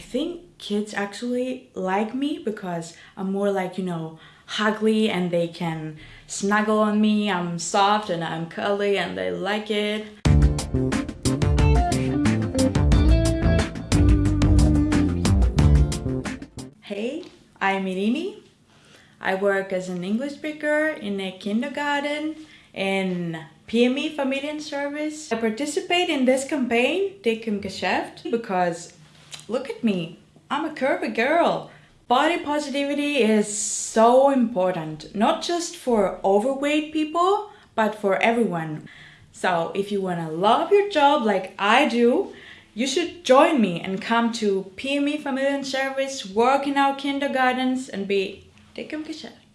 think kids actually like me because I'm more like, you know, huggly and they can snuggle on me. I'm soft and I'm curly and they like it. Hey, I'm Irini. I work as an English speaker in a kindergarten in PME Familienservice. I participate in this campaign, Dick im Geschäft, because look at me, I'm a curvy girl. Body positivity is so important, not just for overweight people, but for everyone. So if you wanna love your job like I do, you should join me and come to PME Familienservice, work in our kindergartens and be dick im Geschäft.